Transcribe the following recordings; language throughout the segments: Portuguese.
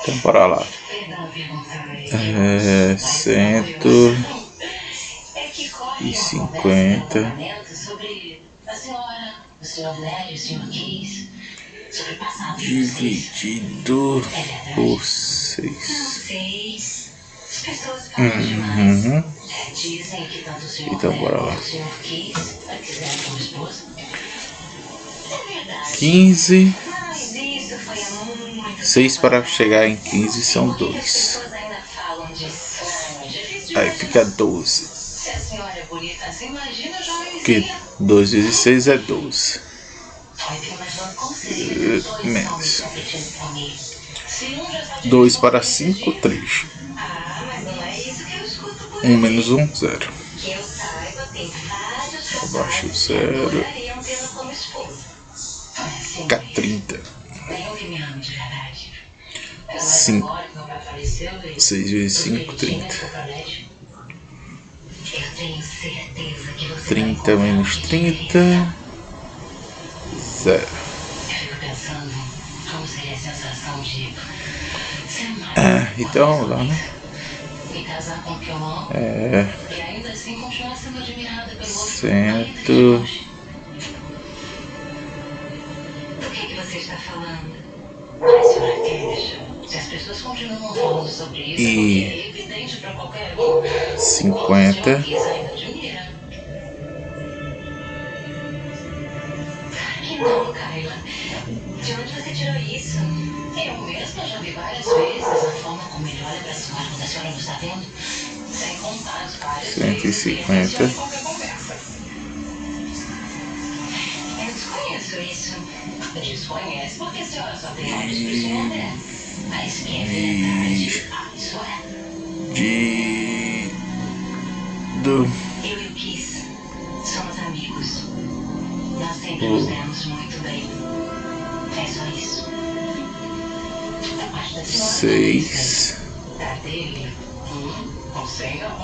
Então bora lá. É, cento e cinquenta dividido por seis. Uhum. Então bora lá. Quinze. 6 para chegar em 15 são 2. Aí fica 12. Porque 2 vezes 6 é 12. Eh, menos 2 para 5, 3. 1 menos 1, 0. Abaixo o 0. Fica 30. Vem de verdade. 5, 6 vezes 5, 30. 30 menos 30, zero. Ah, então vamos lá, né? Me casar com o que eu É. E ainda assim continuar sendo admirada pelo outro. Cento. Está falando? A senhora Cash, se as pessoas continuam falando sobre isso, E- é evidente para qualquer um. Cinquenta. Isso ainda admira. Que não, Kyla. De onde você tirou isso? Eu mesma já vi várias vezes a forma como ele olha para a senhora quando a senhora não está vendo. Sem contar as várias Cento e vezes que ele qualquer conversa. Eu desconheço isso. Desconhece porque a senhora só tem olhos para isso não é. Mas que é verdade. Ah, isso é. De. Do. Eu e o Kiss somos amigos. Nós sempre nos demos muito bem. É só isso. Da parte da senhora. Seis. Da dele? Hum, não sei não.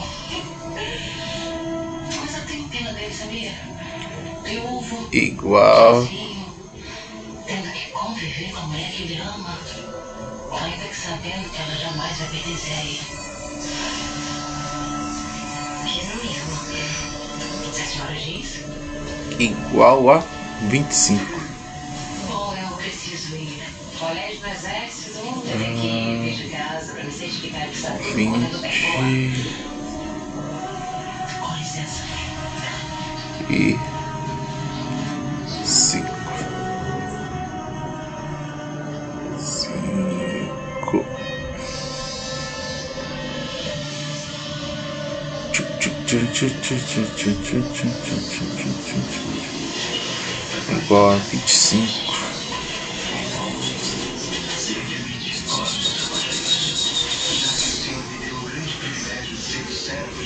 Mas eu tenho pena dele, sabia? Viúvo, Igual. sozinho, viu a mulher que ele ama, ainda que sabendo que ela jamais vai perder ele. Que é não é? erro. 27 horas diz? Igual a 25. Bom, eu preciso ir. Colégio do Exército, eu tenho que ir hum. desde casa para me certificar que sabe tudo quando eu Com licença. E. Igual a vinte e cinco.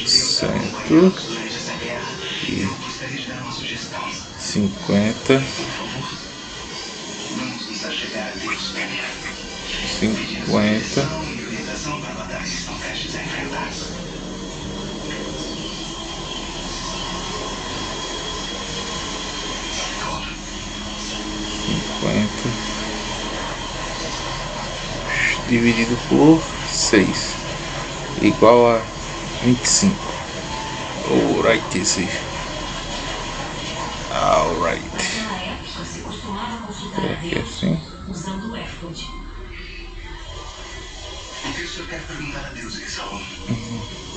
Cento e. Cinquenta. Cinquenta. dividido por 6 igual a 25 alright safe alright. Aqui é assim? Isso eu quero perguntar a Deus, Saul.